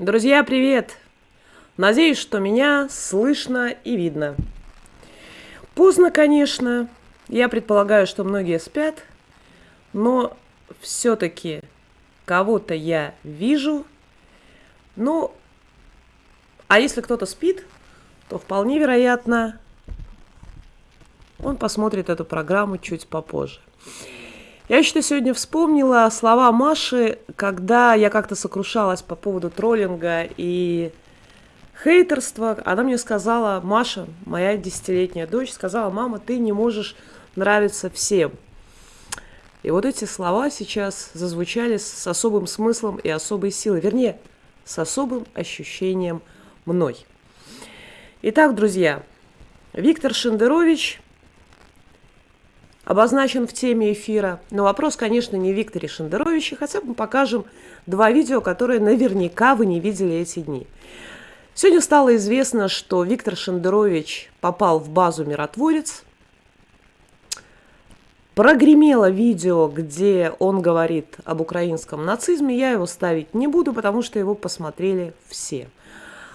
Друзья, привет! Надеюсь, что меня слышно и видно. Поздно, конечно. Я предполагаю, что многие спят, но все-таки кого-то я вижу. Ну, а если кто-то спит, то вполне вероятно, он посмотрит эту программу чуть попозже. Я еще сегодня вспомнила слова Маши, когда я как-то сокрушалась по поводу троллинга и хейтерства. Она мне сказала, Маша, моя десятилетняя дочь, сказала, мама, ты не можешь нравиться всем. И вот эти слова сейчас зазвучали с особым смыслом и особой силой. Вернее, с особым ощущением мной. Итак, друзья, Виктор Шендерович обозначен в теме эфира. Но вопрос, конечно, не Викторе Шендеровиче, хотя мы покажем два видео, которые наверняка вы не видели эти дни. Сегодня стало известно, что Виктор Шендерович попал в базу «Миротворец». Прогремело видео, где он говорит об украинском нацизме. Я его ставить не буду, потому что его посмотрели все.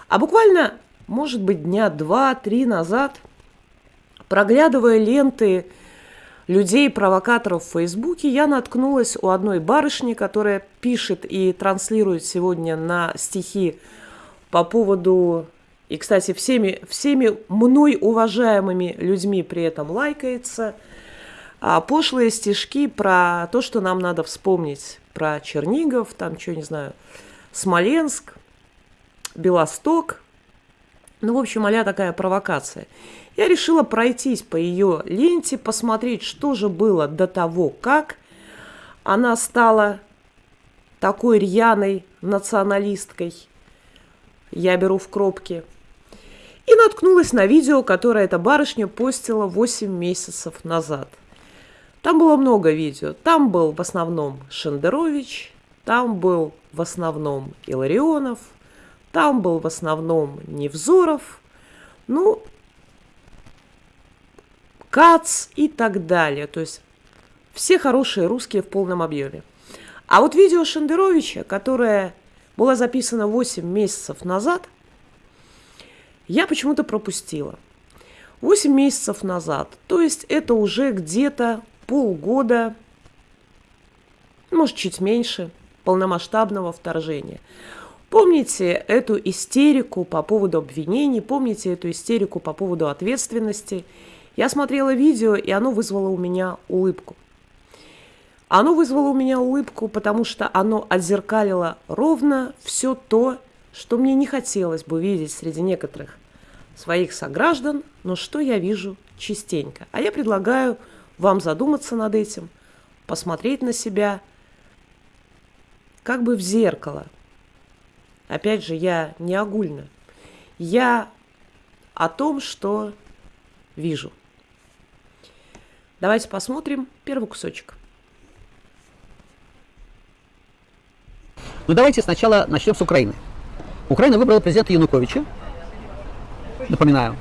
А буквально, может быть, дня два-три назад, проглядывая ленты людей-провокаторов в Фейсбуке, я наткнулась у одной барышни, которая пишет и транслирует сегодня на стихи по поводу... И, кстати, всеми, всеми мной уважаемыми людьми при этом лайкается. А пошлые стишки про то, что нам надо вспомнить. Про Чернигов, там, что, не знаю, Смоленск, Белосток. Ну, в общем, а такая провокация. Я решила пройтись по ее ленте, посмотреть, что же было до того, как она стала такой рьяной националисткой. Я беру в кропки. И наткнулась на видео, которое эта барышня постила 8 месяцев назад. Там было много видео. Там был в основном Шендерович, там был в основном Иларионов, там был в основном Невзоров. Ну, Кац и так далее. То есть все хорошие русские в полном объеме. А вот видео Шендеровича, которое было записано 8 месяцев назад, я почему-то пропустила. 8 месяцев назад. То есть это уже где-то полгода, может, чуть меньше, полномасштабного вторжения. Помните эту истерику по поводу обвинений, помните эту истерику по поводу ответственности – я смотрела видео, и оно вызвало у меня улыбку. Оно вызвало у меня улыбку, потому что оно отзеркалило ровно все то, что мне не хотелось бы видеть среди некоторых своих сограждан, но что я вижу частенько. А я предлагаю вам задуматься над этим, посмотреть на себя как бы в зеркало. Опять же, я не огульно. Я о том, что вижу. Давайте посмотрим первый кусочек. Ну давайте сначала начнем с Украины. Украина выбрала президента Януковича, напоминаю,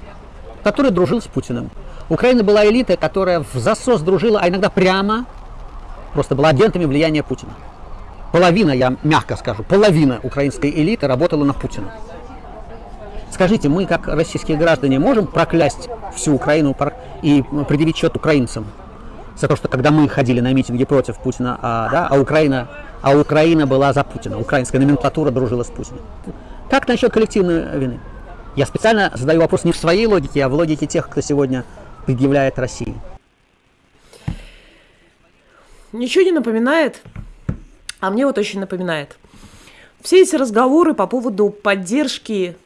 который дружил с Путиным. Украина была элита, которая в засос дружила, а иногда прямо просто была агентами влияния Путина. Половина, я мягко скажу, половина украинской элиты работала на Путина. Скажите, мы, как российские граждане, можем проклясть всю Украину и предъявить счет украинцам за то, что когда мы ходили на митинги против Путина, а, да, а, Украина, а Украина была за Путина, украинская номенклатура дружила с Путиным. Как насчет коллективной вины? Я специально задаю вопрос не в своей логике, а в логике тех, кто сегодня предъявляет России. Ничего не напоминает, а мне вот очень напоминает. Все эти разговоры по поводу поддержки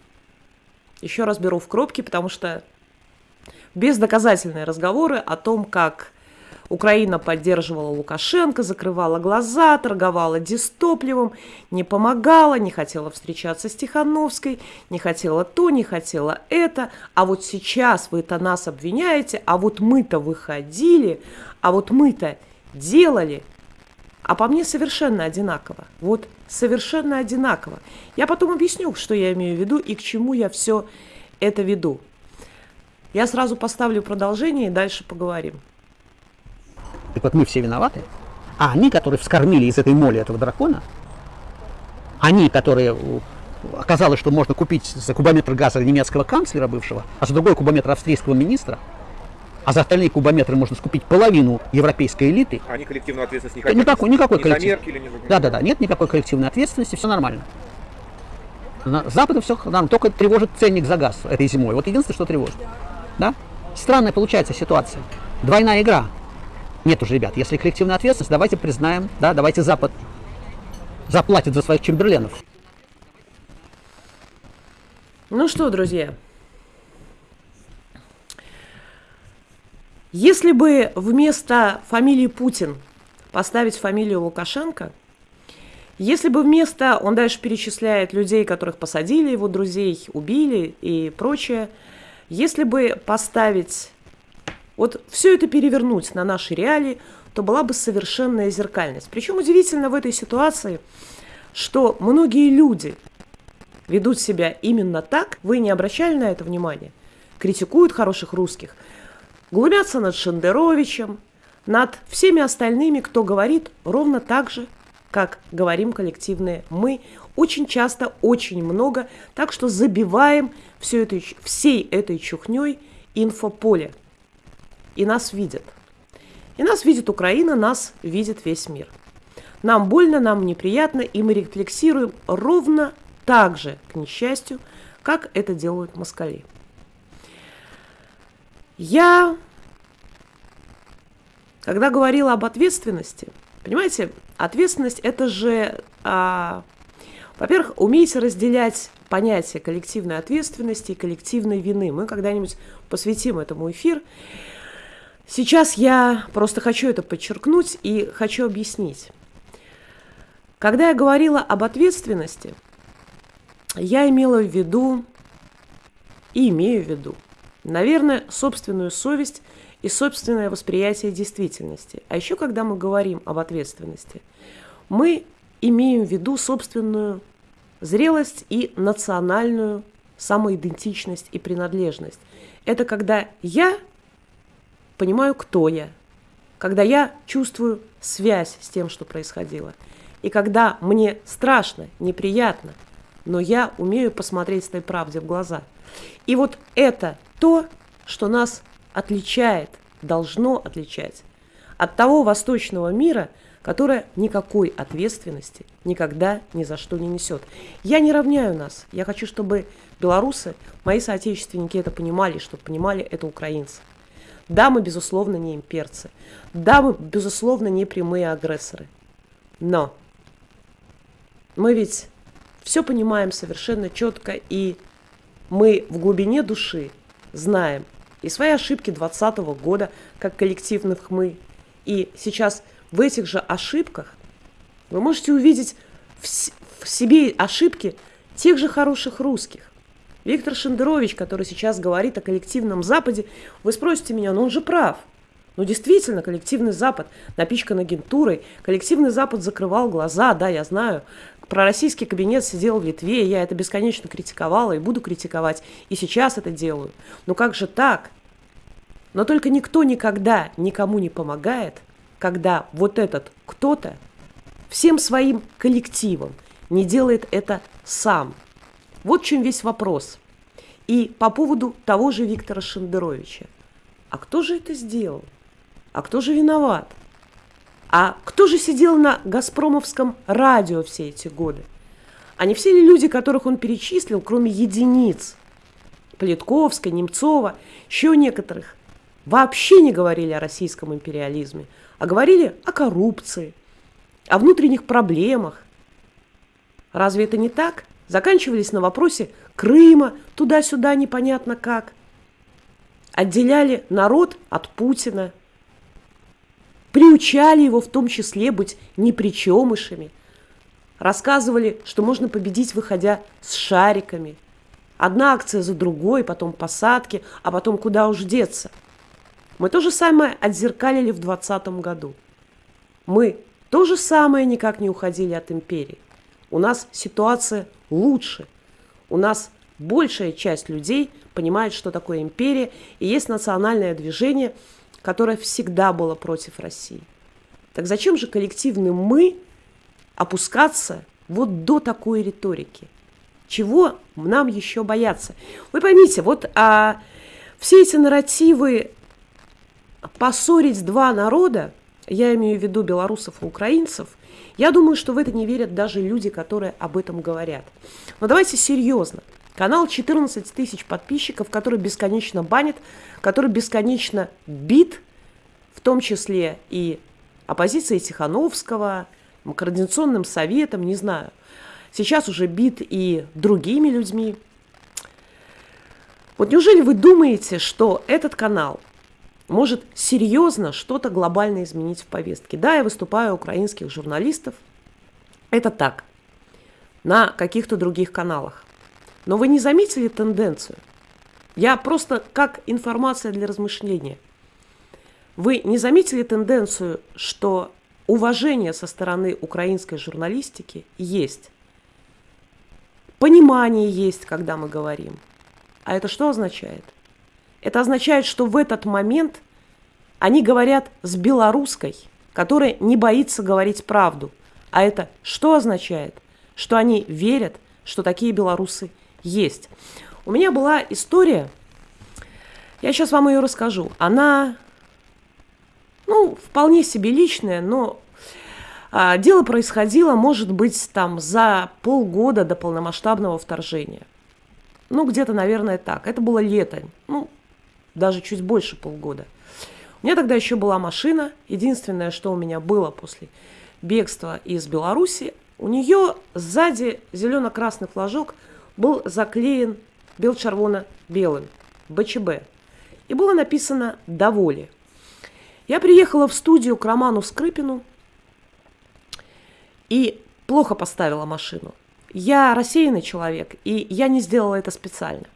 еще раз беру в кропки, потому что бездоказательные разговоры о том, как Украина поддерживала Лукашенко, закрывала глаза, торговала дистопливом, не помогала, не хотела встречаться с Тихановской, не хотела то, не хотела это. А вот сейчас вы это нас обвиняете, а вот мы-то выходили, а вот мы-то делали. А по мне совершенно одинаково. Вот совершенно одинаково. Я потом объясню, что я имею в виду и к чему я все это веду. Я сразу поставлю продолжение и дальше поговорим. Так вот мы все виноваты, а они, которые вскормили из этой моли этого дракона, они, которые оказалось, что можно купить за кубометр газа немецкого канцлера бывшего, а за другой кубометр австрийского министра, а за остальные кубометры можно скупить половину европейской элиты. Они коллективную ответственность не хотят? Никакой, никакой ни коллектив... Меркель, ни Да, да, да, нет никакой коллективной ответственности, все нормально. На Западе все нормально, только тревожит ценник за газ этой зимой. Вот единственное, что тревожит. Да? Странная получается ситуация. Двойная игра. Нет уже, ребят, если коллективная ответственность, давайте признаем, да, давайте Запад заплатит за своих чемберленов. Ну что, друзья, если бы вместо фамилии Путин поставить фамилию Лукашенко, если бы вместо, он дальше перечисляет людей, которых посадили, его друзей убили и прочее, если бы поставить, вот все это перевернуть на наши реалии, то была бы совершенная зеркальность. Причем удивительно в этой ситуации, что многие люди, ведут себя именно так, вы не обращали на это внимания, критикуют хороших русских, глумятся над Шендеровичем, над всеми остальными, кто говорит ровно так же, как говорим коллективные мы, очень часто, очень много, так что забиваем все это, всей этой чухней инфополе. И нас видят. И нас видит Украина, нас видит весь мир. Нам больно, нам неприятно, и мы рефлексируем ровно так же, к несчастью, как это делают москали. Я, когда говорила об ответственности, понимаете, ответственность это же, а, во-первых, умейте разделять понятие коллективной ответственности и коллективной вины. Мы когда-нибудь посвятим этому эфир. Сейчас я просто хочу это подчеркнуть и хочу объяснить. Когда я говорила об ответственности – я имела в виду и имею в виду, наверное, собственную совесть и собственное восприятие действительности. А еще, когда мы говорим об ответственности, мы имеем в виду собственную зрелость и национальную самоидентичность и принадлежность. Это когда я понимаю, кто я, когда я чувствую связь с тем, что происходило, и когда мне страшно, неприятно – но я умею посмотреть этой правде в глаза. И вот это то, что нас отличает, должно отличать от того восточного мира, которое никакой ответственности никогда ни за что не несет. Я не равняю нас. Я хочу, чтобы белорусы, мои соотечественники это понимали, чтобы понимали это украинцы. Да, мы, безусловно, не имперцы. Да, мы, безусловно, не прямые агрессоры. Но мы ведь все понимаем совершенно четко, и мы в глубине души знаем и свои ошибки 2020 года, как коллективных мы. И сейчас в этих же ошибках вы можете увидеть в, в себе ошибки тех же хороших русских. Виктор Шендерович, который сейчас говорит о коллективном Западе, вы спросите меня, ну он же прав. Ну действительно, коллективный Запад напичкан агентурой, коллективный Запад закрывал глаза, да, я знаю, пророссийский кабинет сидел в Литве, я это бесконечно критиковала и буду критиковать, и сейчас это делаю. Но как же так? Но только никто никогда никому не помогает, когда вот этот кто-то всем своим коллективом не делает это сам. Вот в чем весь вопрос. И по поводу того же Виктора Шендеровича. А кто же это сделал? А кто же виноват? А кто же сидел на «Газпромовском» радио все эти годы? А не все ли люди, которых он перечислил, кроме единиц, Политковской, Немцова, еще некоторых, вообще не говорили о российском империализме, а говорили о коррупции, о внутренних проблемах. Разве это не так? Заканчивались на вопросе Крыма, туда-сюда непонятно как. Отделяли народ от Путина – приучали его в том числе быть непричемышами, рассказывали, что можно победить, выходя с шариками. Одна акция за другой, потом посадки, а потом куда уж деться. Мы то же самое отзеркалили в 2020 году. Мы то же самое никак не уходили от империи. У нас ситуация лучше. У нас большая часть людей понимает, что такое империя, и есть национальное движение – которое всегда было против России. Так зачем же коллективным «мы» опускаться вот до такой риторики? Чего нам еще бояться? Вы поймите, вот а, все эти нарративы поссорить два народа, я имею в виду белорусов и украинцев, я думаю, что в это не верят даже люди, которые об этом говорят. Но давайте серьезно. Канал 14 тысяч подписчиков, который бесконечно банит, который бесконечно бит, в том числе и оппозицией Тихановского, координационным советом, не знаю. Сейчас уже бит и другими людьми. Вот неужели вы думаете, что этот канал может серьезно что-то глобально изменить в повестке? Да, я выступаю украинских журналистов. Это так. На каких-то других каналах. Но вы не заметили тенденцию? Я просто как информация для размышления. Вы не заметили тенденцию, что уважение со стороны украинской журналистики есть? Понимание есть, когда мы говорим. А это что означает? Это означает, что в этот момент они говорят с белорусской, которая не боится говорить правду. А это что означает? Что они верят, что такие белорусы есть. У меня была история, я сейчас вам ее расскажу. Она, ну, вполне себе личная, но а, дело происходило, может быть, там за полгода до полномасштабного вторжения. Ну, где-то, наверное, так. Это было лето, ну, даже чуть больше полгода. У меня тогда еще была машина. Единственное, что у меня было после бегства из Беларуси, у нее сзади зелено-красный флажок – был заклеен бел-червоно-белым, БЧБ. И было написано «Доволе». Я приехала в студию к Роману Скрипину и плохо поставила машину. Я рассеянный человек, и я не сделала это специально.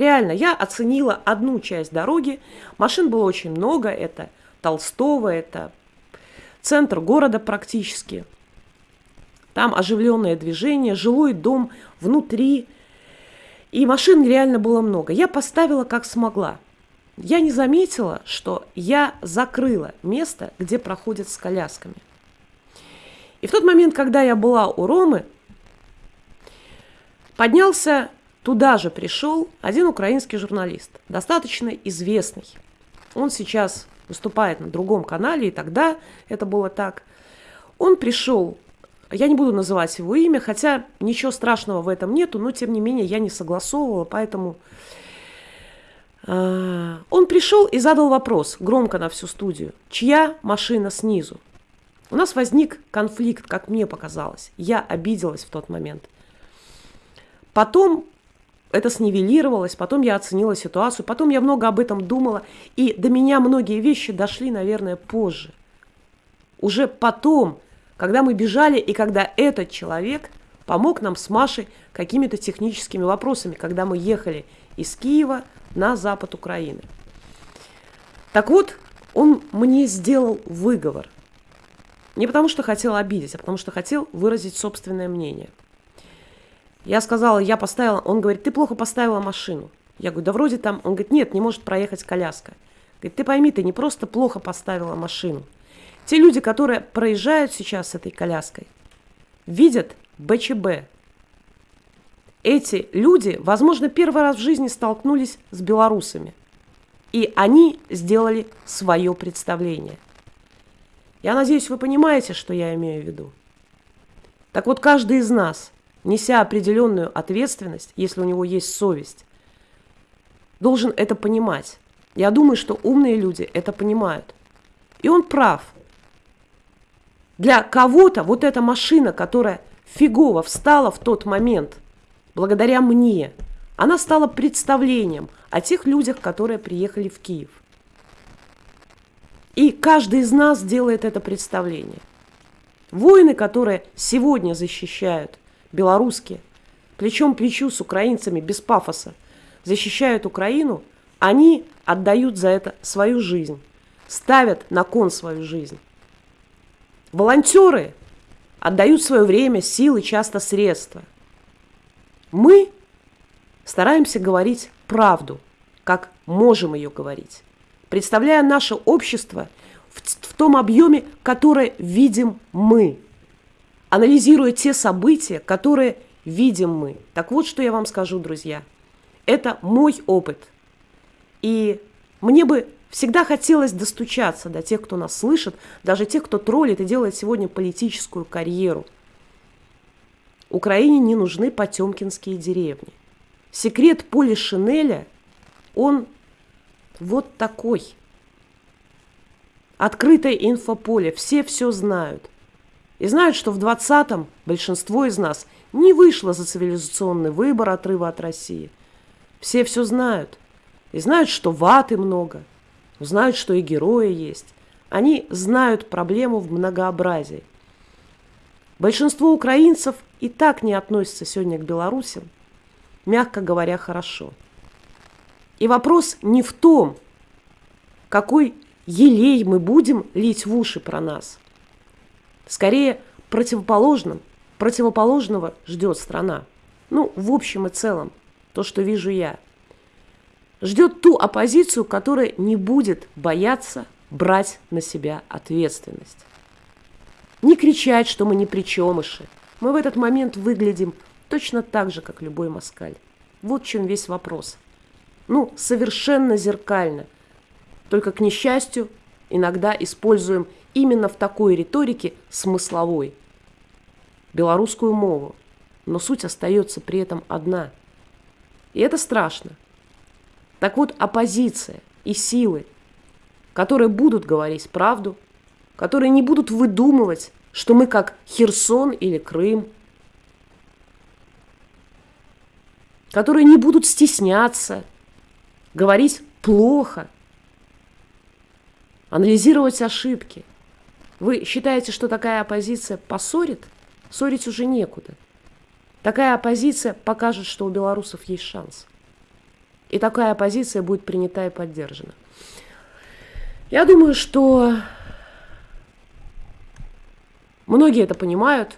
Реально, я оценила одну часть дороги. Машин было очень много. Это Толстого, это центр города практически – там оживленное движение, жилой дом внутри. И машин реально было много. Я поставила как смогла. Я не заметила, что я закрыла место, где проходят с колясками. И в тот момент, когда я была у Ромы, поднялся, туда же пришел один украинский журналист, достаточно известный. Он сейчас выступает на другом канале, и тогда это было так. Он пришел я не буду называть его имя, хотя ничего страшного в этом нету, но тем не менее я не согласовывала, поэтому... Э, он пришел и задал вопрос громко на всю студию. Чья машина снизу? У нас возник конфликт, как мне показалось. Я обиделась в тот момент. Потом это снивелировалось, потом я оценила ситуацию, потом я много об этом думала, и до меня многие вещи дошли, наверное, позже. Уже потом когда мы бежали и когда этот человек помог нам с Машей какими-то техническими вопросами, когда мы ехали из Киева на запад Украины. Так вот, он мне сделал выговор. Не потому что хотел обидеть, а потому что хотел выразить собственное мнение. Я сказала, я поставила, он говорит, ты плохо поставила машину. Я говорю, да вроде там, он говорит, нет, не может проехать коляска. Говорит, ты пойми, ты не просто плохо поставила машину, те люди, которые проезжают сейчас с этой коляской, видят БЧБ. Эти люди, возможно, первый раз в жизни столкнулись с белорусами. И они сделали свое представление. Я надеюсь, вы понимаете, что я имею в виду. Так вот, каждый из нас, неся определенную ответственность, если у него есть совесть, должен это понимать. Я думаю, что умные люди это понимают. И он прав – для кого-то вот эта машина, которая фигово встала в тот момент, благодаря мне, она стала представлением о тех людях, которые приехали в Киев. И каждый из нас делает это представление. Воины, которые сегодня защищают, белорусские, плечом к плечу с украинцами, без пафоса, защищают Украину, они отдают за это свою жизнь, ставят на кон свою жизнь. Волонтеры отдают свое время, силы, часто средства. Мы стараемся говорить правду, как можем ее говорить, представляя наше общество в, в том объеме, которое видим мы, анализируя те события, которые видим мы. Так вот, что я вам скажу, друзья. Это мой опыт. И мне бы всегда хотелось достучаться до тех, кто нас слышит, даже тех, кто троллит и делает сегодня политическую карьеру. Украине не нужны потемкинские деревни. Секрет поля Шинеля, он вот такой. Открытое инфополе, все все знают. И знают, что в 20-м большинство из нас не вышло за цивилизационный выбор отрыва от России. Все все знают. И знают, что ваты много. Знают, что и герои есть. Они знают проблему в многообразии. Большинство украинцев и так не относятся сегодня к белорусам, мягко говоря, хорошо. И вопрос не в том, какой елей мы будем лить в уши про нас. Скорее, противоположным, противоположного ждет страна. Ну, в общем и целом, то, что вижу я. Ждет ту оппозицию, которая не будет бояться брать на себя ответственность. Не кричать, что мы не причемыши. Мы в этот момент выглядим точно так же, как любой москаль. Вот в чем весь вопрос. Ну, совершенно зеркально. Только, к несчастью, иногда используем именно в такой риторике смысловой. Белорусскую мову. Но суть остается при этом одна. И это страшно. Так вот, оппозиция и силы, которые будут говорить правду, которые не будут выдумывать, что мы как Херсон или Крым, которые не будут стесняться, говорить плохо, анализировать ошибки. Вы считаете, что такая оппозиция поссорит? Ссорить уже некуда. Такая оппозиция покажет, что у белорусов есть шанс. И такая оппозиция будет принята и поддержана. Я думаю, что Многие это понимают,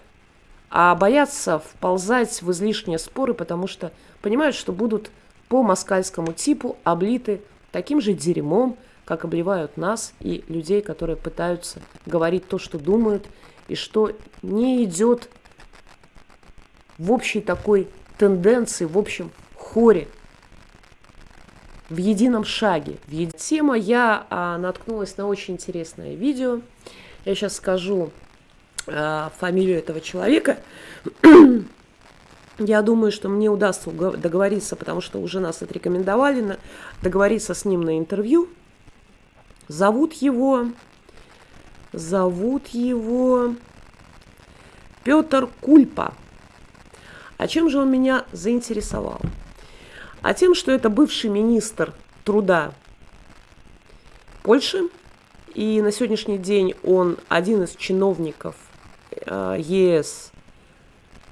а боятся вползать в излишние споры, потому что понимают, что будут по москальскому типу облиты таким же дерьмом, как обливают нас и людей, которые пытаются говорить то, что думают, и что не идет в общей такой тенденции, в общем хоре, в едином шаге. В еди... Тема я а, наткнулась на очень интересное видео. Я сейчас скажу Э, фамилию этого человека. Я думаю, что мне удастся договориться, потому что уже нас отрекомендовали, договориться с ним на интервью. Зовут его, зовут его Петр Кульпа. А чем же он меня заинтересовал? А тем, что это бывший министр труда Польши, и на сегодняшний день он один из чиновников Э, ЕС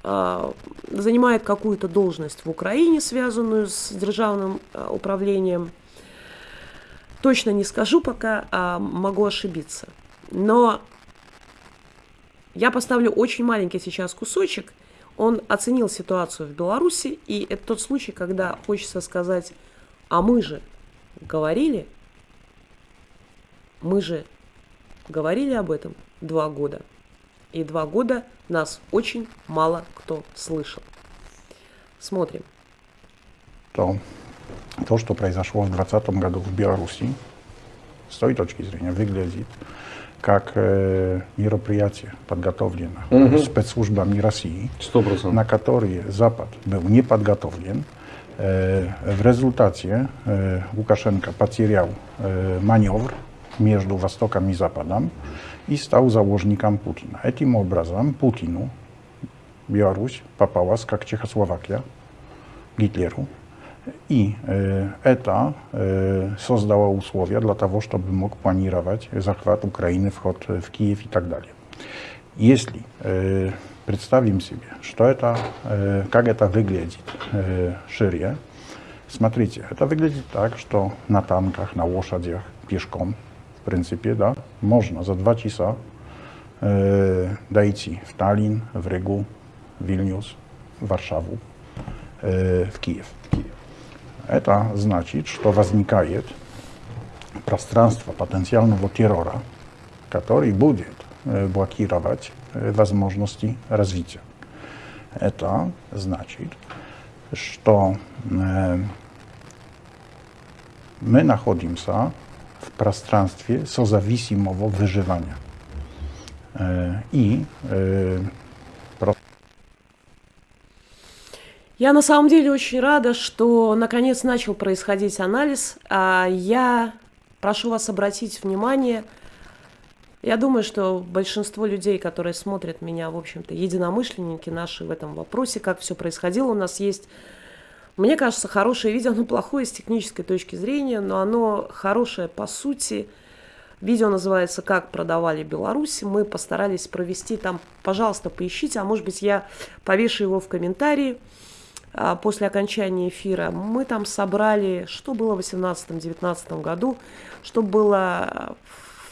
э, занимает какую-то должность в Украине, связанную с державным э, управлением. Точно не скажу пока, а могу ошибиться. Но я поставлю очень маленький сейчас кусочек. Он оценил ситуацию в Беларуси, и это тот случай, когда хочется сказать, а мы же говорили, мы же говорили об этом два года и два года нас очень мало кто слышал. Смотрим. То, то, что произошло в 2020 году в Беларуси, с той точки зрения выглядит как э, мероприятие, подготовленное угу. спецслужбами России, 100%. на которые Запад был не подготовлен. Э, в результате э, Лукашенко потерял э, маневр между Востоком и Западом и стал заложником Путина. Этим образом Путину Беларусь попалась как Чехословакия Гитлеру. И э, это э, создало условия для того, чтобы мог планировать захват Украины, вход в Киев и так далее. Если э, представим себе, что это, э, как это выглядит э, шире, смотрите, это выглядит так, что на танках, на лошадях, пешком в принципе, да, можно за два часа э, дойти в Таллин, в Ригу, в Вильнюс, в Варшаву, э, в Киев. Это значит, что возникает пространство потенциального террора, который будет э, блокировать э, возможности развития. Это значит, что э, мы находимся в пространстве созависимого выживания. Э, и э, Я на самом деле очень рада, что наконец начал происходить анализ. А я прошу вас обратить внимание, я думаю, что большинство людей, которые смотрят меня, в общем-то, единомышленники наши в этом вопросе, как все происходило, у нас есть, мне кажется, хорошее видео, оно плохое с технической точки зрения, но оно хорошее по сути. Видео называется «Как продавали Беларусь». Мы постарались провести там, пожалуйста, поищите, а может быть я повешу его в комментарии. А, после окончания эфира, мы там собрали, что было в 2018-2019 году, что было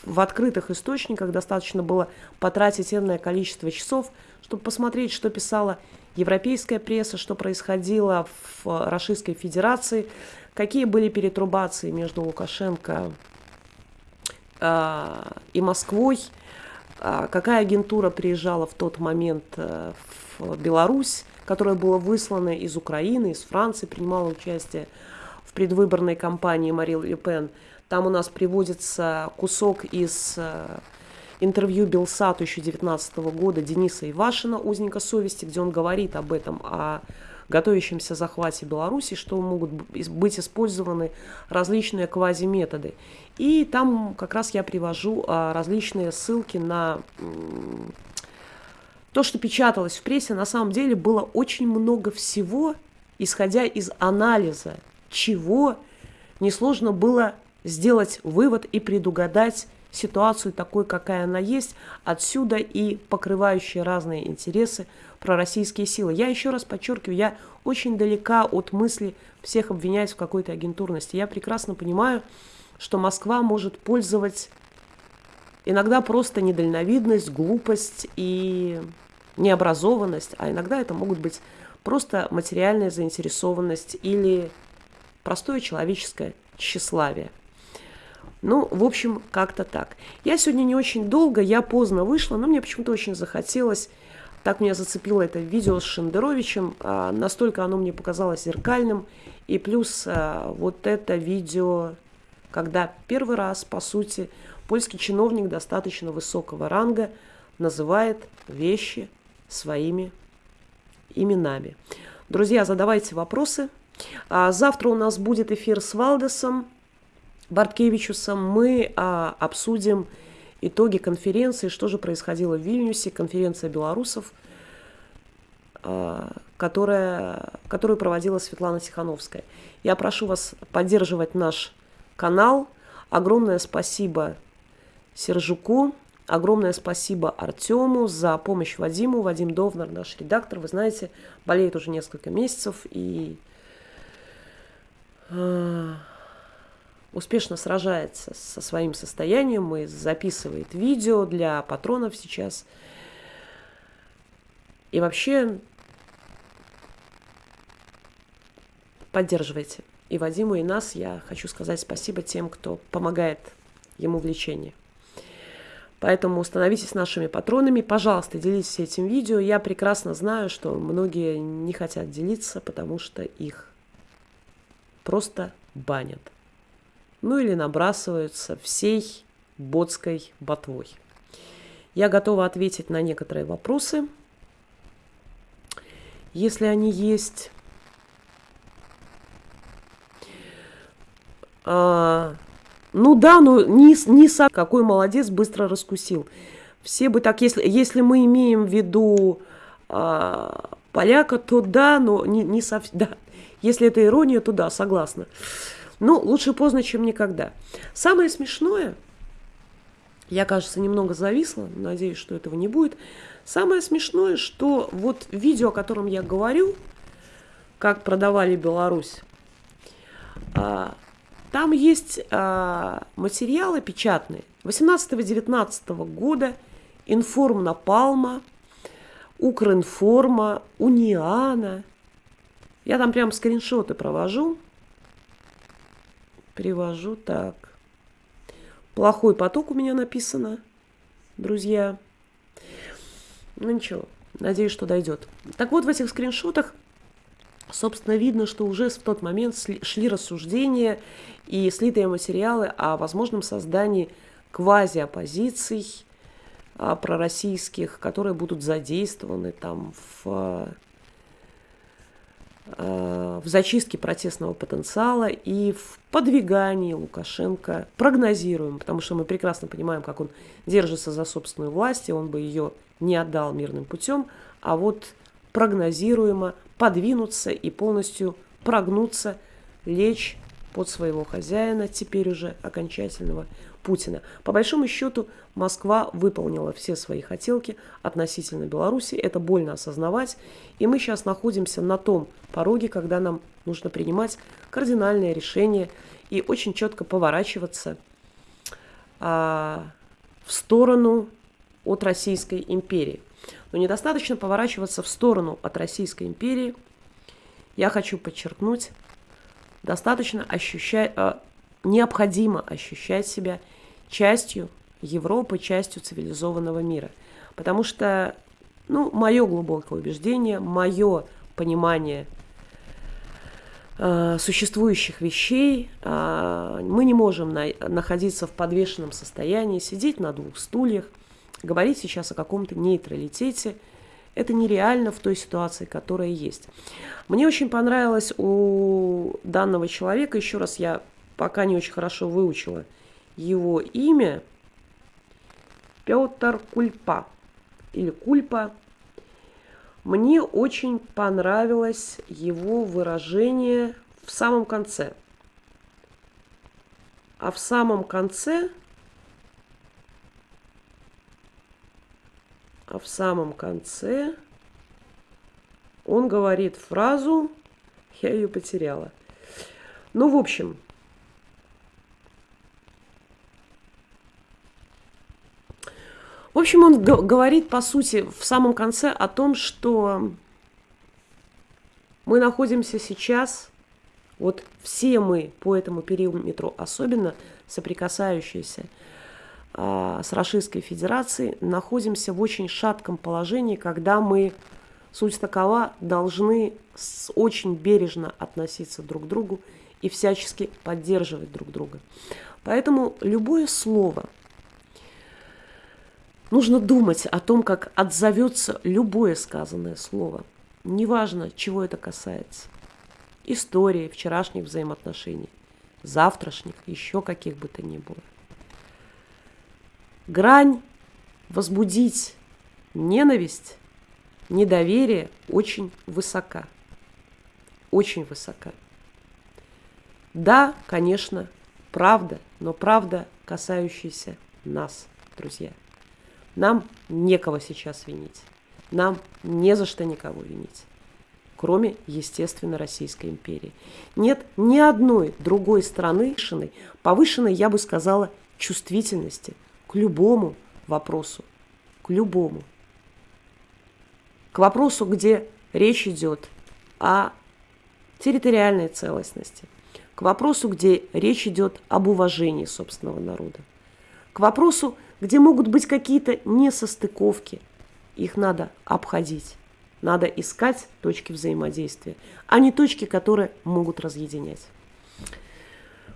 в открытых источниках, достаточно было потратить энное количество часов, чтобы посмотреть, что писала европейская пресса, что происходило в Российской Федерации, какие были перетрубации между Лукашенко э, и Москвой, э, какая агентура приезжала в тот момент э, в Беларусь, которое было выслано из Украины, из Франции, принимала участие в предвыборной кампании Марил Пен. Там у нас приводится кусок из э, интервью Белсату 2019 года Дениса Ивашина, узника совести, где он говорит об этом, о готовящемся захвате Беларуси, что могут быть использованы различные квазиметоды. И там как раз я привожу а, различные ссылки на то, что печаталось в прессе, на самом деле было очень много всего, исходя из анализа, чего несложно было сделать вывод и предугадать ситуацию такой, какая она есть, отсюда и покрывающие разные интересы пророссийские силы. Я еще раз подчеркиваю, я очень далека от мысли всех обвинять в какой-то агентурности. Я прекрасно понимаю, что Москва может пользовать Иногда просто недальновидность, глупость и необразованность, а иногда это могут быть просто материальная заинтересованность или простое человеческое тщеславие. Ну, в общем, как-то так. Я сегодня не очень долго, я поздно вышла, но мне почему-то очень захотелось. Так меня зацепило это видео с Шендеровичем. А, настолько оно мне показалось зеркальным. И плюс а, вот это видео, когда первый раз, по сути, Польский чиновник достаточно высокого ранга называет вещи своими именами. Друзья, задавайте вопросы. А завтра у нас будет эфир с Валдесом Барткевичусом. Мы а, обсудим итоги конференции, что же происходило в Вильнюсе, конференция белорусов, а, которая, которую проводила Светлана Тихановская. Я прошу вас поддерживать наш канал. Огромное спасибо Сержуку. Огромное спасибо Артему за помощь Вадиму. Вадим Довнар, наш редактор, вы знаете, болеет уже несколько месяцев и э, успешно сражается со своим состоянием и записывает видео для патронов сейчас. И вообще поддерживайте. И Вадиму, и нас я хочу сказать спасибо тем, кто помогает ему в лечении. Поэтому становитесь нашими патронами. Пожалуйста, делитесь этим видео. Я прекрасно знаю, что многие не хотят делиться, потому что их просто банят. Ну или набрасываются всей ботской ботвой. Я готова ответить на некоторые вопросы, если они есть. А, ну да, ну не сам, какой молодец, быстро раскусил. Все бы так, если, если мы имеем в виду а, поляка, то да, но не, не совсем, да. Если это ирония, то да, согласна. Ну, лучше поздно, чем никогда. Самое смешное, я, кажется, немного зависла, надеюсь, что этого не будет. Самое смешное, что вот видео, о котором я говорю, как продавали Беларусь, а, там есть э, материалы печатные 18-19 года, Информ Напалма, Укринформа, Униана. Я там прям скриншоты провожу. Привожу так. Плохой поток у меня написано, друзья. Ну ничего, Надеюсь, что дойдет. Так вот, в этих скриншотах, собственно, видно, что уже в тот момент шли рассуждения и слитые материалы о возможном создании квази-оппозиций а, пророссийских, которые будут задействованы там в Э, в зачистке протестного потенциала и в подвигании Лукашенко прогнозируем, потому что мы прекрасно понимаем, как он держится за собственную власть, и он бы ее не отдал мирным путем, а вот прогнозируемо подвинуться и полностью прогнуться, лечь под своего хозяина, теперь уже окончательного Путина. По большому счету, Москва выполнила все свои хотелки относительно Беларуси. Это больно осознавать. И мы сейчас находимся на том пороге, когда нам нужно принимать кардинальное решение и очень четко поворачиваться а, в сторону от Российской империи. Но недостаточно поворачиваться в сторону от Российской империи. Я хочу подчеркнуть, достаточно ощущать, а, необходимо ощущать себя частью Европы, частью цивилизованного мира. Потому что, ну, мое глубокое убеждение, мое понимание э, существующих вещей, э, мы не можем на, находиться в подвешенном состоянии, сидеть на двух стульях, говорить сейчас о каком-то нейтралитете. Это нереально в той ситуации, которая есть. Мне очень понравилось у данного человека, еще раз я пока не очень хорошо выучила его имя, Петр Кульпа или Кульпа. Мне очень понравилось его выражение в самом конце. А в самом конце, а в самом конце он говорит фразу, я ее потеряла. Ну, в общем, В общем, он говорит, по сути, в самом конце о том, что мы находимся сейчас, вот все мы по этому периметру, особенно соприкасающиеся с Российской Федерацией, находимся в очень шатком положении, когда мы, суть такова, должны очень бережно относиться друг к другу и всячески поддерживать друг друга. Поэтому любое слово – Нужно думать о том, как отзовется любое сказанное слово. Неважно, чего это касается. Истории, вчерашних взаимоотношений, завтрашних, еще каких бы то ни было. Грань возбудить ненависть, недоверие очень высока. Очень высока. Да, конечно, правда, но правда, касающаяся нас, друзья. Нам некого сейчас винить. Нам не за что никого винить. Кроме, естественно, Российской империи. Нет ни одной другой страны повышенной, я бы сказала, чувствительности к любому вопросу. К любому. К вопросу, где речь идет о территориальной целостности. К вопросу, где речь идет об уважении собственного народа. К вопросу, где могут быть какие-то несостыковки. Их надо обходить. Надо искать точки взаимодействия, а не точки, которые могут разъединять.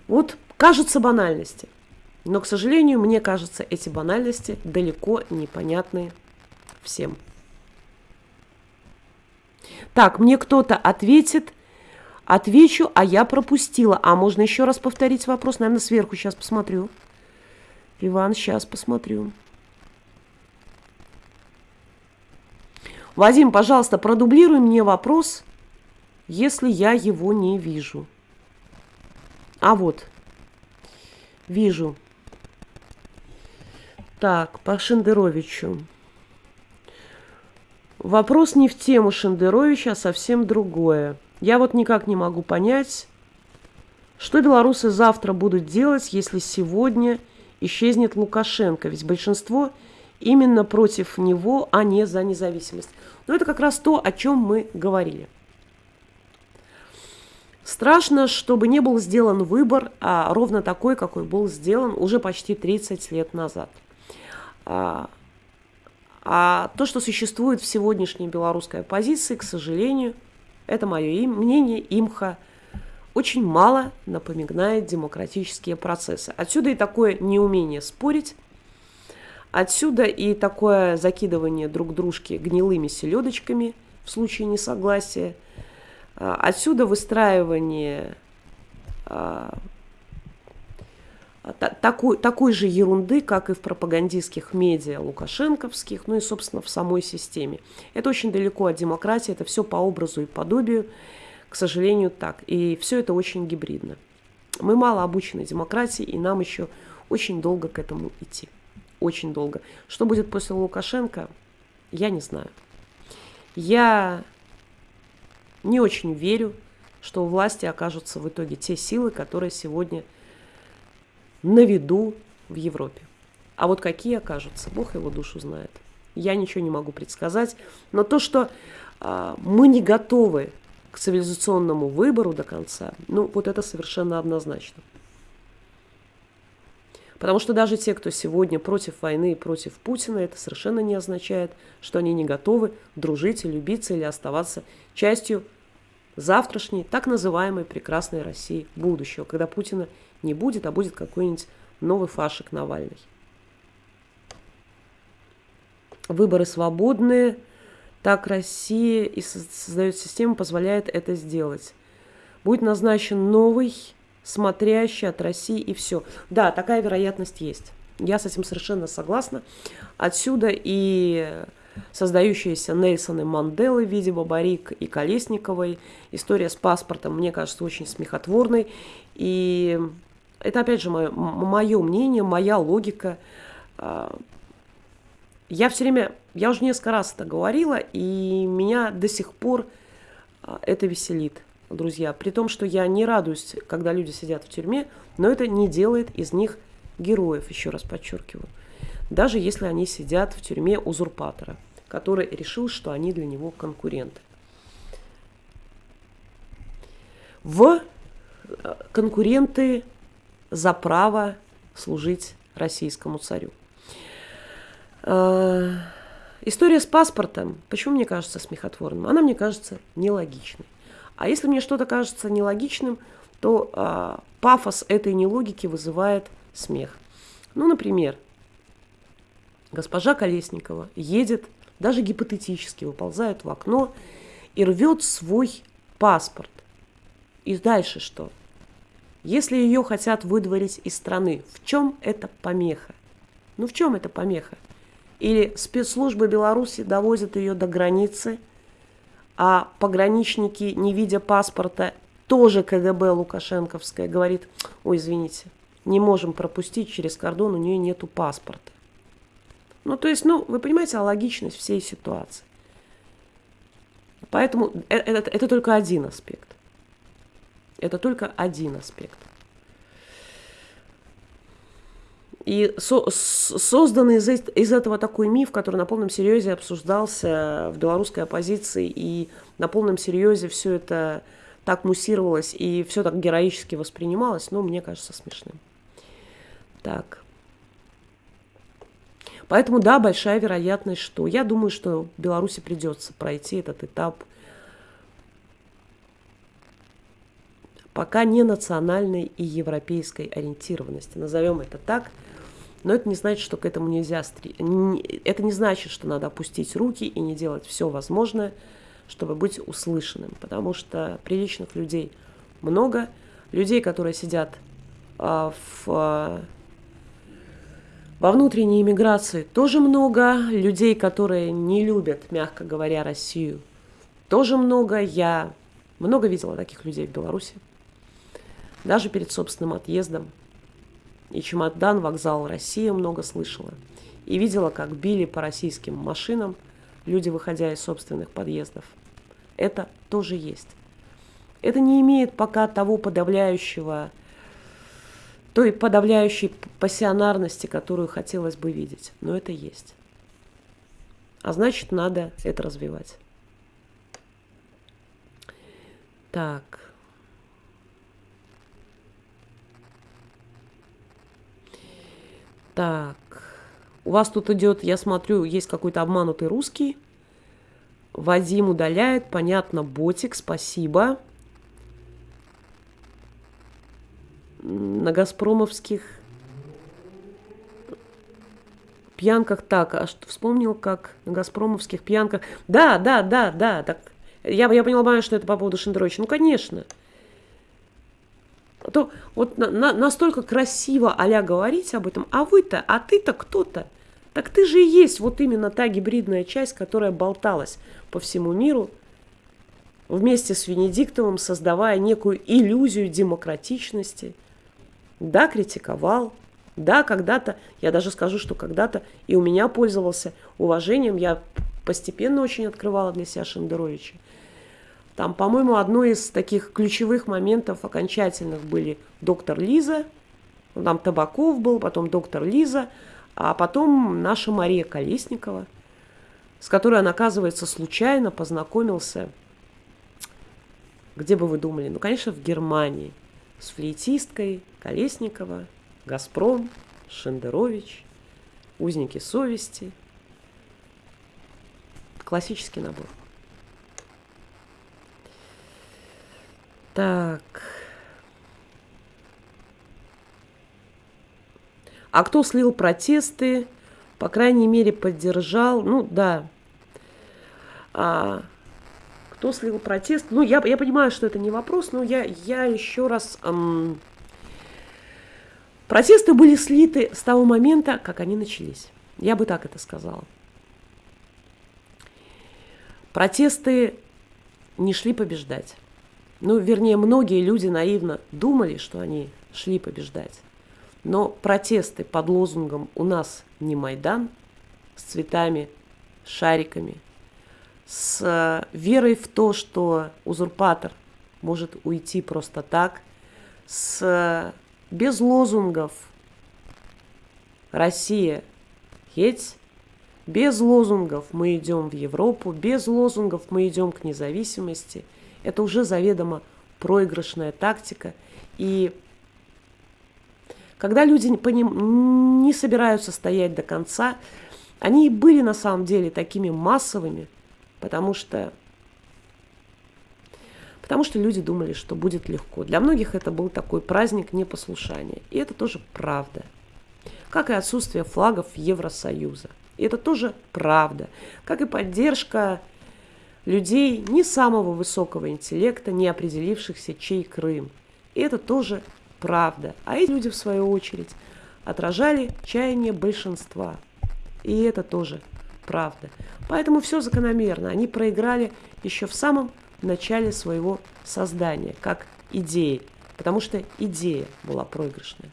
Вот кажется банальности. Но, к сожалению, мне кажется, эти банальности далеко непонятны всем. Так, мне кто-то ответит, отвечу, а я пропустила. А можно еще раз повторить вопрос? Наверное, сверху сейчас посмотрю. Иван, сейчас посмотрю. Вадим, пожалуйста, продублируй мне вопрос, если я его не вижу. А вот, вижу. Так, по Шендеровичу. Вопрос не в тему Шендеровича, а совсем другое. Я вот никак не могу понять, что белорусы завтра будут делать, если сегодня исчезнет Лукашенко, ведь большинство именно против него, а не за независимость. Но это как раз то, о чем мы говорили. Страшно, чтобы не был сделан выбор, а ровно такой, какой был сделан уже почти 30 лет назад. А, А то, что существует в сегодняшней белорусской оппозиции, к сожалению, это мое им, мнение, имха, очень мало напоминает демократические процессы. Отсюда и такое неумение спорить, отсюда и такое закидывание друг дружки гнилыми селедочками в случае несогласия, а, отсюда выстраивание а, такой, такой же ерунды, как и в пропагандистских медиа лукашенковских, ну и, собственно, в самой системе. Это очень далеко от демократии, это все по образу и подобию, к сожалению, так. И все это очень гибридно. Мы мало обучены демократии, и нам еще очень долго к этому идти. Очень долго. Что будет после Лукашенко, я не знаю. Я не очень верю, что у власти окажутся в итоге те силы, которые сегодня на виду в Европе. А вот какие окажутся, Бог его душу знает. Я ничего не могу предсказать. Но то, что э, мы не готовы к цивилизационному выбору до конца, ну вот это совершенно однозначно. Потому что даже те, кто сегодня против войны и против Путина, это совершенно не означает, что они не готовы дружить любиться или оставаться частью завтрашней, так называемой прекрасной России будущего, когда Путина не будет, а будет какой-нибудь новый фашик Навальный. Выборы свободные, так Россия и создает систему, позволяет это сделать. Будет назначен новый, смотрящий от России и все. Да, такая вероятность есть. Я с этим совершенно согласна. Отсюда и создающиеся Нельсоны Манделы в виде и Колесниковой. История с паспортом, мне кажется, очень смехотворной. И это, опять же, мое, мое мнение, моя логика. А, я все время, я уже несколько раз это говорила, и меня до сих пор а, это веселит, друзья. При том, что я не радуюсь, когда люди сидят в тюрьме, но это не делает из них героев, еще раз подчеркиваю. Даже если они сидят в тюрьме узурпатора, который решил, что они для него конкуренты. В э, конкуренты за право служить российскому царю. Э, история с паспортом, почему мне кажется смехотворным? Она мне кажется нелогичной. А если мне что-то кажется нелогичным, то э, пафос этой нелогики вызывает смех. Ну, например, госпожа Колесникова едет, даже гипотетически выползает в окно и рвет свой паспорт. И дальше что? Если ее хотят выдворить из страны, в чем это помеха? Ну в чем это помеха? Или спецслужбы Беларуси довозят ее до границы, а пограничники, не видя паспорта, тоже КГБ Лукашенковская, говорит, ой, извините, не можем пропустить через кордон, у нее нету паспорта. Ну, то есть, ну, вы понимаете логичность всей ситуации. Поэтому это, это, это только один аспект. Это только один аспект. И со созданный из, из этого такой миф, который на полном серьезе обсуждался в белорусской оппозиции, и на полном серьезе все это так муссировалось и все так героически воспринималось, ну, мне кажется, смешным. Так. Поэтому, да, большая вероятность, что... Я думаю, что Беларуси придется пройти этот этап пока не национальной и европейской ориентированности. Назовем это так. Но это не значит, что к этому нельзя... Это не значит, что надо опустить руки и не делать все возможное, чтобы быть услышанным. Потому что приличных людей много. Людей, которые сидят а, в, а, во внутренней иммиграции, тоже много. Людей, которые не любят, мягко говоря, Россию, тоже много. Я много видела таких людей в Беларуси даже перед собственным отъездом. И чемодан, вокзал Россия много слышала. И видела, как били по российским машинам люди, выходя из собственных подъездов. Это тоже есть. Это не имеет пока того подавляющего, той подавляющей пассионарности, которую хотелось бы видеть. Но это есть. А значит, надо это развивать. Так. Так, у вас тут идет, я смотрю, есть какой-то обманутый русский. Вадим удаляет, понятно, ботик, спасибо. На Газпромовских пьянках так, а что вспомнил, как на Газпромовских пьянках. Да, да, да, да, так. Я, я поняла, что это по поводу Шендеровича. Ну, конечно. А то вот на, на, настолько красиво а говорить об этом, а вы-то, а ты-то кто-то? Так ты же и есть вот именно та гибридная часть, которая болталась по всему миру вместе с Венедиктовым, создавая некую иллюзию демократичности. Да, критиковал, да, когда-то, я даже скажу, что когда-то и у меня пользовался уважением, я постепенно очень открывала для себя Шендеровича. Там, по-моему, одно из таких ключевых моментов окончательных были доктор Лиза, ну, там Табаков был, потом доктор Лиза, а потом наша Мария Колесникова, с которой он, оказывается, случайно познакомился, где бы вы думали, ну, конечно, в Германии, с флейтисткой Колесникова, Газпром, Шендерович, Узники совести. Классический набор. Так. А кто слил протесты, по крайней мере, поддержал, ну да. А, кто слил протест? Ну, я, я понимаю, что это не вопрос, но я, я еще раз... Эм, Протесты были слиты с того момента, как они начались. Я бы так это сказала. Протесты не шли побеждать. Ну, вернее, многие люди наивно думали, что они шли побеждать. Но протесты под лозунгом «У нас не Майдан» с цветами, шариками, с э, верой в то, что узурпатор может уйти просто так, с без лозунгов. Россия, едь. Без лозунгов мы идем в Европу, без лозунгов мы идем к независимости. Это уже заведомо проигрышная тактика. И когда люди по ним не собираются стоять до конца, они и были на самом деле такими массовыми, потому что потому что люди думали, что будет легко. Для многих это был такой праздник непослушания. И это тоже правда. Как и отсутствие флагов Евросоюза. И это тоже правда. Как и поддержка людей не самого высокого интеллекта, не определившихся, чей Крым. И это тоже правда. А эти люди, в свою очередь, отражали чаяние большинства. И это тоже правда. Поэтому все закономерно. Они проиграли еще в самом начале своего создания, как идеи, потому что идея была проигрышная.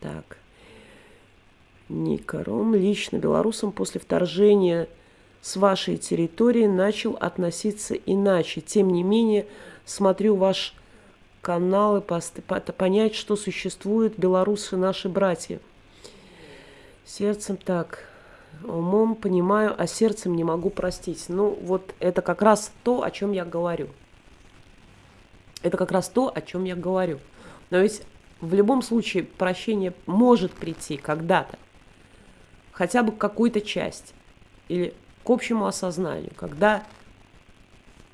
Так. Никором лично белорусам после вторжения с вашей территории начал относиться иначе. Тем не менее, смотрю ваш канал и понять, что существуют белорусы наши братья. Сердцем так, умом понимаю, а сердцем не могу простить. Ну, вот это как раз то, о чем я говорю. Это как раз то, о чем я говорю. Но ведь в любом случае прощение может прийти когда-то. Хотя бы к какой-то части. Или к общему осознанию. Когда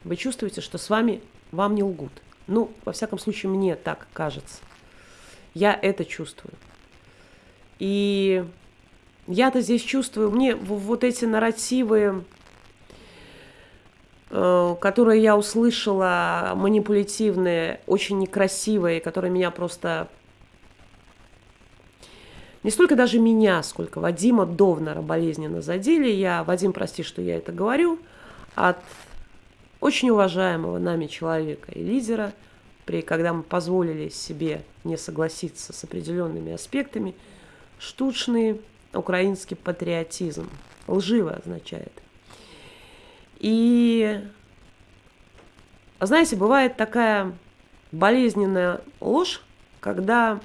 вы чувствуете, что с вами вам не лгут. Ну, во всяком случае, мне так кажется. Я это чувствую. И я-то здесь чувствую, мне вот эти нарративы, э, которые я услышала, манипулятивные, очень некрасивые, которые меня просто... Не столько даже меня, сколько Вадима Довнера болезненно задели. Я, Вадим, прости, что я это говорю, от очень уважаемого нами человека и лидера, при, когда мы позволили себе не согласиться с определенными аспектами, штучные украинский патриотизм. Лживо означает. И, знаете, бывает такая болезненная ложь, когда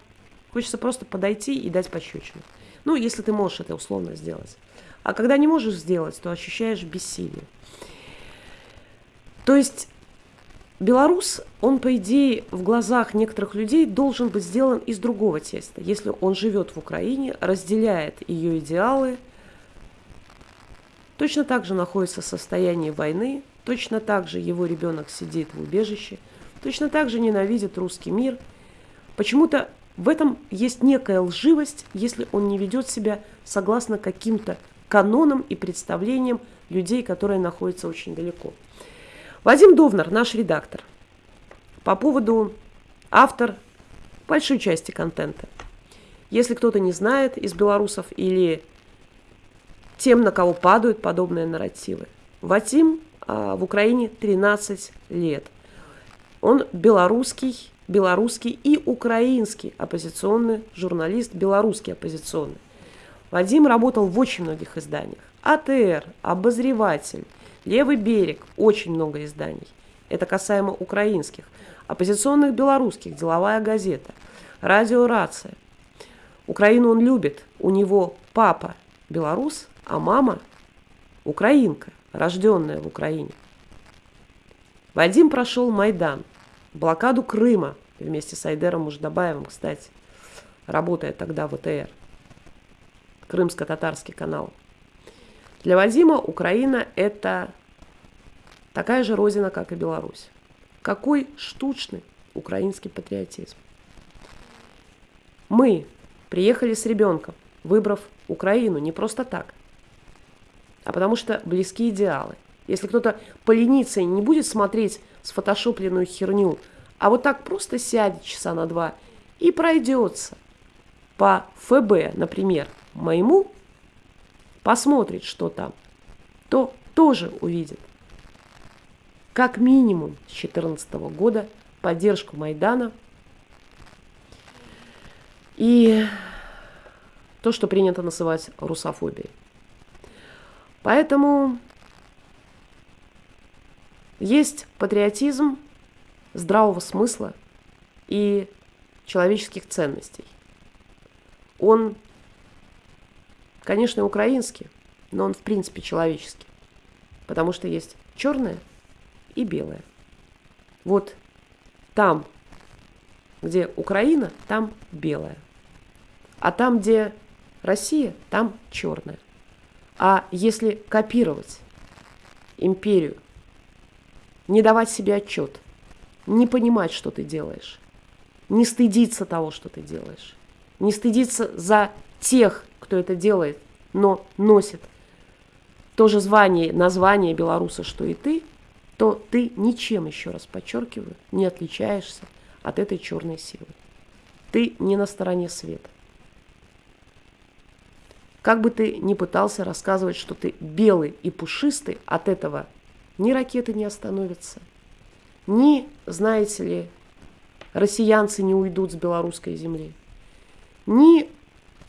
хочется просто подойти и дать пощечину. Ну, если ты можешь это условно сделать. А когда не можешь сделать, то ощущаешь бессилие. То есть белорус, он, по идее, в глазах некоторых людей должен быть сделан из другого теста. Если он живет в Украине, разделяет ее идеалы, точно так же находится в состоянии войны, точно так же его ребенок сидит в убежище, точно так же ненавидит русский мир. Почему-то в этом есть некая лживость, если он не ведет себя согласно каким-то канонам и представлениям людей, которые находятся очень далеко. Вадим Довнар, наш редактор, по поводу автор большой части контента. Если кто-то не знает из белорусов или тем, на кого падают подобные нарративы. Вадим а, в Украине 13 лет. Он белорусский, белорусский и украинский оппозиционный журналист, белорусский оппозиционный. Вадим работал в очень многих изданиях. АТР, Обозреватель, Левый берег, очень много изданий. Это касаемо украинских. Оппозиционных белорусских, деловая газета, радио «Рация». Украину он любит. У него папа белорус, а мама украинка, рожденная в Украине. Вадим прошел Майдан, блокаду Крыма вместе с Айдером Муждабаевым, кстати, работая тогда в ВТР, Крымско-татарский канал. Для Вадима Украина – это такая же родина, как и Беларусь. Какой штучный украинский патриотизм. Мы приехали с ребенком, выбрав Украину не просто так, а потому что близкие идеалы. Если кто-то поленится и не будет смотреть сфотошопленную херню, а вот так просто сядет часа на два и пройдется по ФБ, например, моему посмотрит, что там, то тоже увидит. Как минимум с 2014 года поддержку Майдана и то, что принято называть русофобией. Поэтому есть патриотизм здравого смысла и человеческих ценностей. Он Конечно, украинский, но он в принципе человеческий. Потому что есть черное и белое. Вот там, где Украина, там белое. А там, где Россия, там черное. А если копировать империю, не давать себе отчет, не понимать, что ты делаешь, не стыдиться того, что ты делаешь, не стыдиться за тех, кто это делает, но носит то же звание, название белоруса, что и ты, то ты ничем, еще раз подчеркиваю, не отличаешься от этой черной силы. Ты не на стороне света. Как бы ты ни пытался рассказывать, что ты белый и пушистый, от этого ни ракеты не остановятся, ни, знаете ли, россиянцы не уйдут с белорусской земли, ни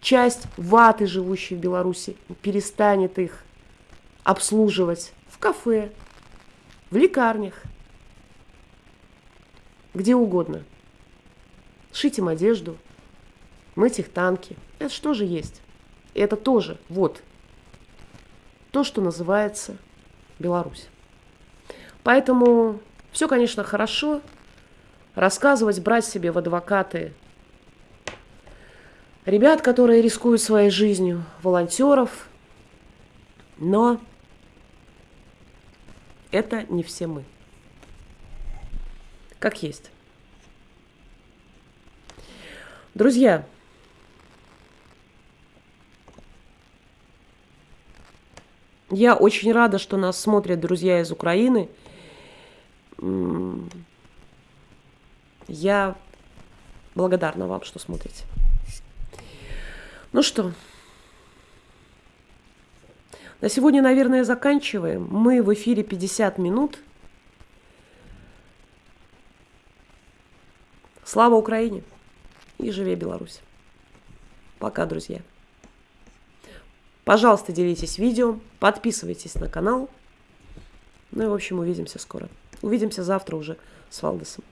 часть ваты, живущей в Беларуси, перестанет их обслуживать в кафе, в лекарнях, где угодно. Шить им одежду, мыть их танки. Это что же есть? Это тоже, вот, то, что называется Беларусь. Поэтому все, конечно, хорошо. Рассказывать, брать себе в адвокаты ребят, которые рискуют своей жизнью, волонтеров, но это не все мы. Как есть. Друзья, я очень рада, что нас смотрят друзья из Украины. Я благодарна вам, что смотрите. Ну что, на сегодня, наверное, заканчиваем. Мы в эфире 50 минут. Слава Украине и живе Беларусь. Пока, друзья. Пожалуйста, делитесь видео, подписывайтесь на канал. Ну и, в общем, увидимся скоро. Увидимся завтра уже с Валдесом.